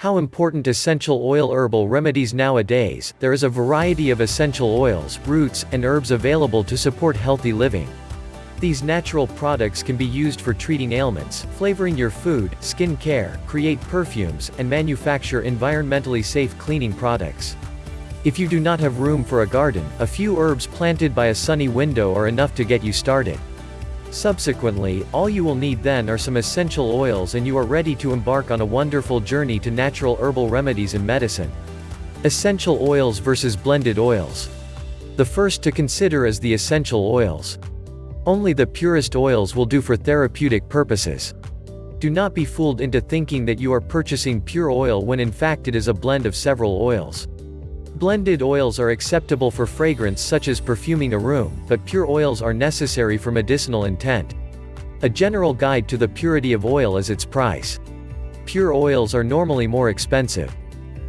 How important essential oil herbal remedies nowadays, there is a variety of essential oils, roots, and herbs available to support healthy living. These natural products can be used for treating ailments, flavoring your food, skin care, create perfumes, and manufacture environmentally safe cleaning products. If you do not have room for a garden, a few herbs planted by a sunny window are enough to get you started. Subsequently, all you will need then are some essential oils and you are ready to embark on a wonderful journey to natural herbal remedies and medicine. Essential oils versus blended oils. The first to consider is the essential oils. Only the purest oils will do for therapeutic purposes. Do not be fooled into thinking that you are purchasing pure oil when in fact it is a blend of several oils. Blended oils are acceptable for fragrance such as perfuming a room, but pure oils are necessary for medicinal intent. A general guide to the purity of oil is its price. Pure oils are normally more expensive.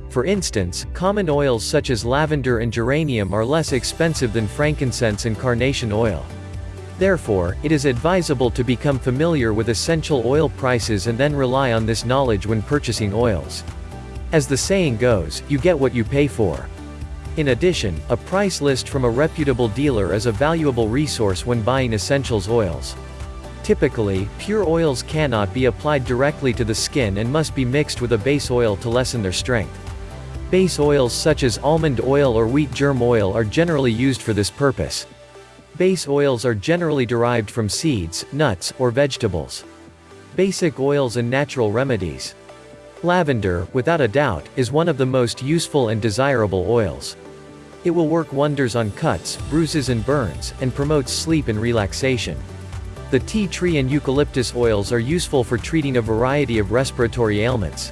For instance, common oils such as lavender and geranium are less expensive than frankincense and carnation oil. Therefore, it is advisable to become familiar with essential oil prices and then rely on this knowledge when purchasing oils. As the saying goes, you get what you pay for. In addition, a price list from a reputable dealer is a valuable resource when buying essentials oils. Typically, pure oils cannot be applied directly to the skin and must be mixed with a base oil to lessen their strength. Base oils such as almond oil or wheat germ oil are generally used for this purpose. Base oils are generally derived from seeds, nuts, or vegetables. Basic oils and natural remedies. Lavender, without a doubt, is one of the most useful and desirable oils. It will work wonders on cuts, bruises and burns, and promotes sleep and relaxation. The tea tree and eucalyptus oils are useful for treating a variety of respiratory ailments.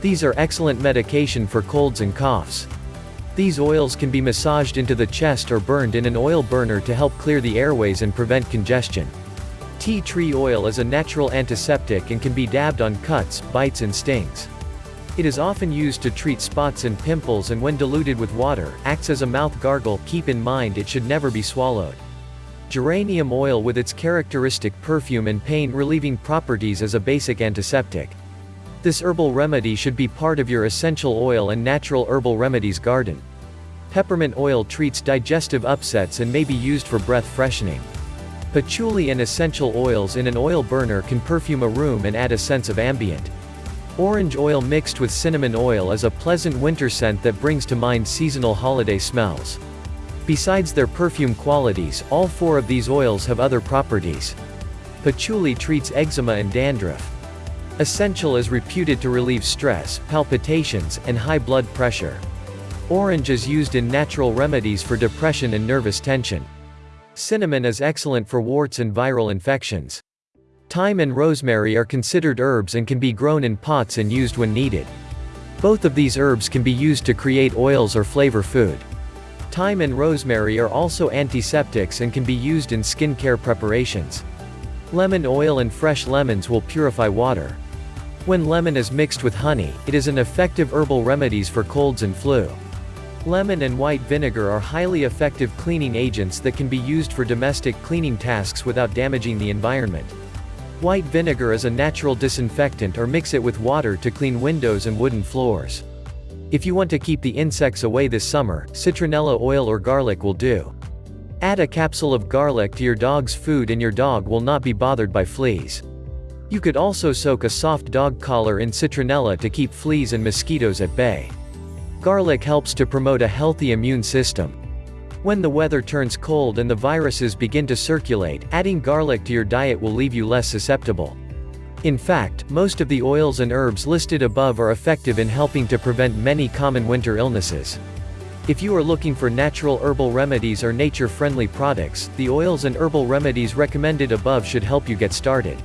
These are excellent medication for colds and coughs. These oils can be massaged into the chest or burned in an oil burner to help clear the airways and prevent congestion. Tea tree oil is a natural antiseptic and can be dabbed on cuts, bites and stings. It is often used to treat spots and pimples and when diluted with water, acts as a mouth gargle, keep in mind it should never be swallowed. Geranium oil with its characteristic perfume and pain-relieving properties is a basic antiseptic. This herbal remedy should be part of your essential oil and natural herbal remedies garden. Peppermint oil treats digestive upsets and may be used for breath freshening. Patchouli and essential oils in an oil burner can perfume a room and add a sense of ambient. Orange oil mixed with cinnamon oil is a pleasant winter scent that brings to mind seasonal holiday smells. Besides their perfume qualities, all four of these oils have other properties. Patchouli treats eczema and dandruff. Essential is reputed to relieve stress, palpitations, and high blood pressure. Orange is used in natural remedies for depression and nervous tension. Cinnamon is excellent for warts and viral infections. Thyme and rosemary are considered herbs and can be grown in pots and used when needed. Both of these herbs can be used to create oils or flavor food. Thyme and rosemary are also antiseptics and can be used in skincare preparations. Lemon oil and fresh lemons will purify water. When lemon is mixed with honey, it is an effective herbal remedies for colds and flu. Lemon and white vinegar are highly effective cleaning agents that can be used for domestic cleaning tasks without damaging the environment. White vinegar is a natural disinfectant or mix it with water to clean windows and wooden floors. If you want to keep the insects away this summer, citronella oil or garlic will do. Add a capsule of garlic to your dog's food and your dog will not be bothered by fleas. You could also soak a soft dog collar in citronella to keep fleas and mosquitoes at bay. Garlic helps to promote a healthy immune system. When the weather turns cold and the viruses begin to circulate, adding garlic to your diet will leave you less susceptible. In fact, most of the oils and herbs listed above are effective in helping to prevent many common winter illnesses. If you are looking for natural herbal remedies or nature-friendly products, the oils and herbal remedies recommended above should help you get started.